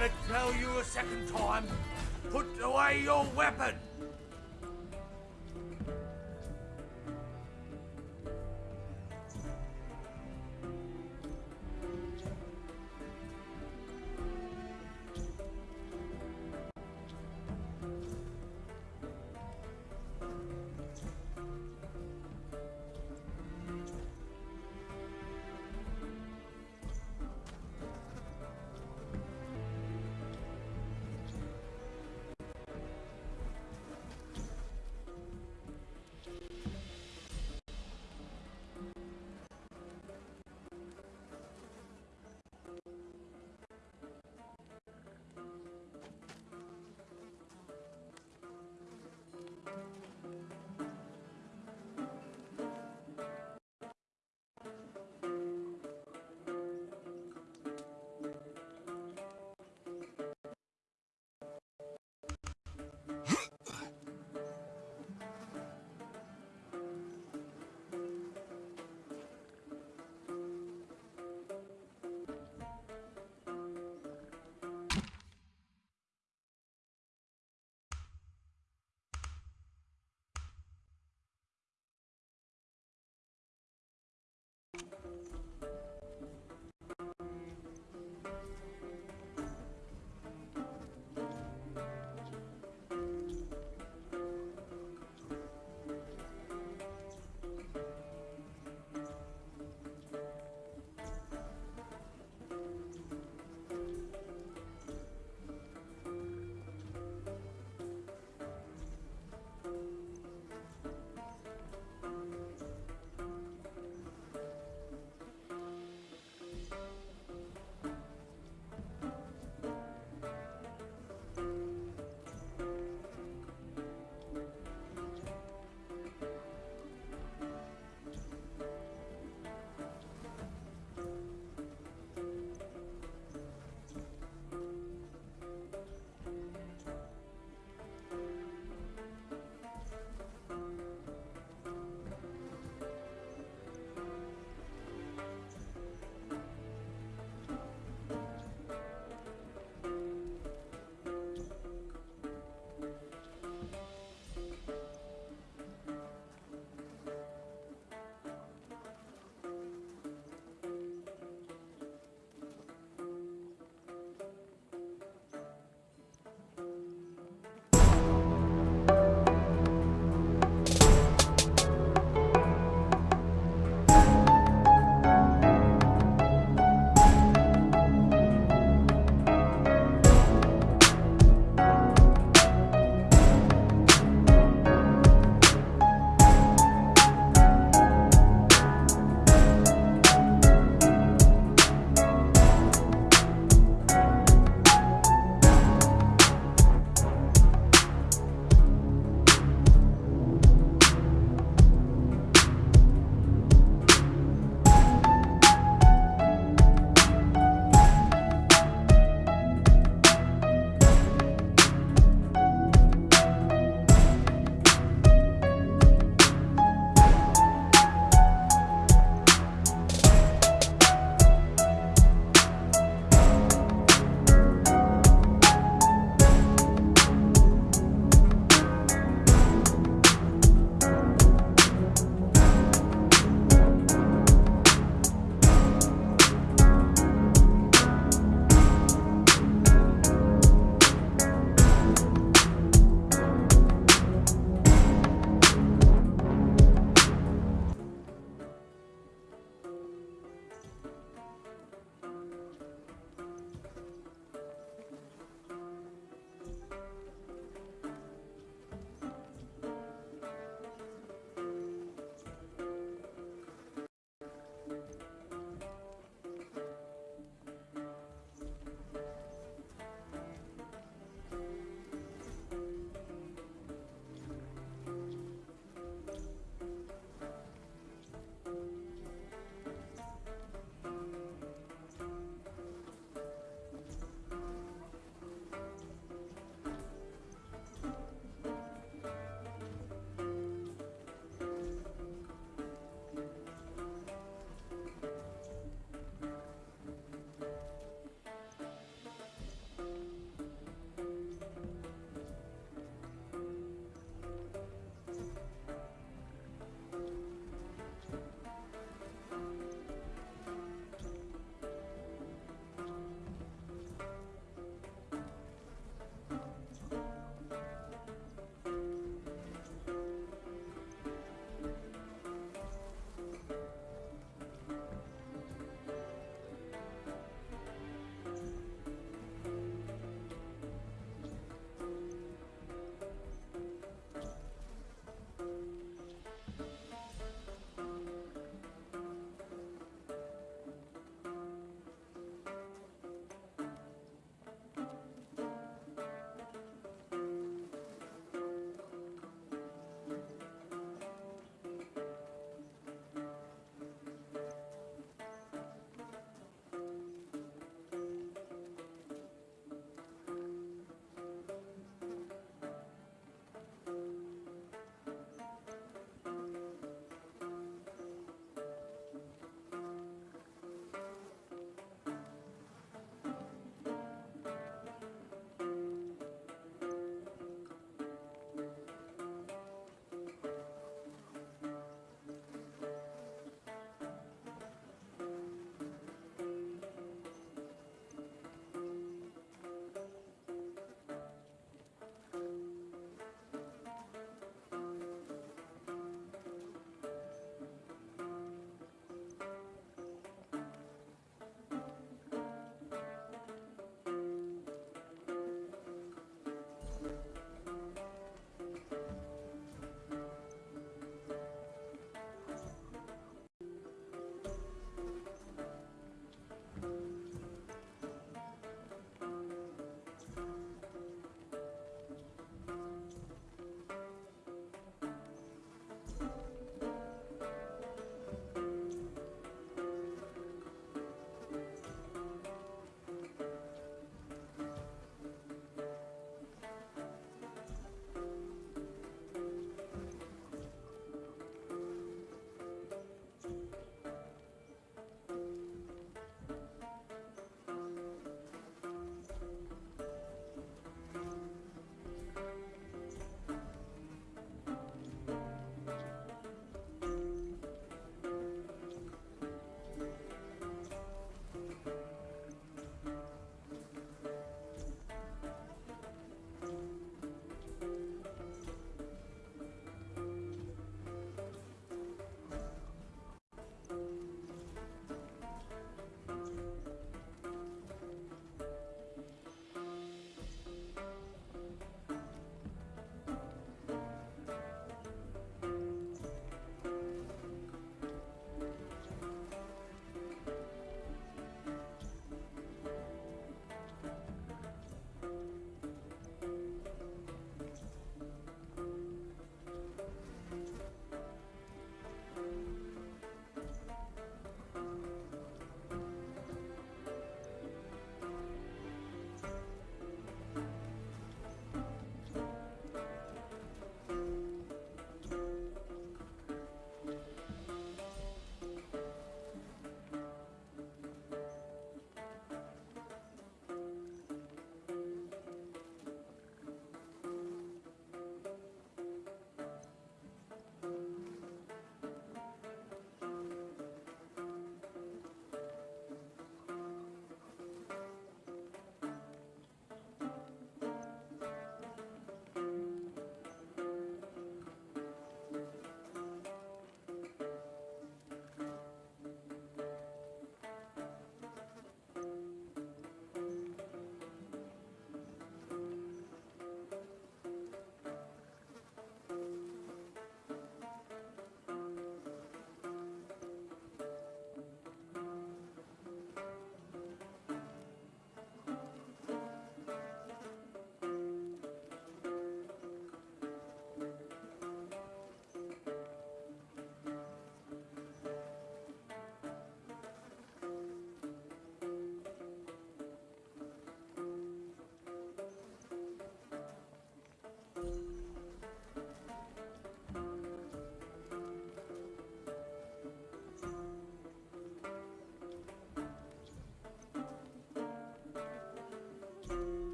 gonna tell you a second time. Put away your weapon.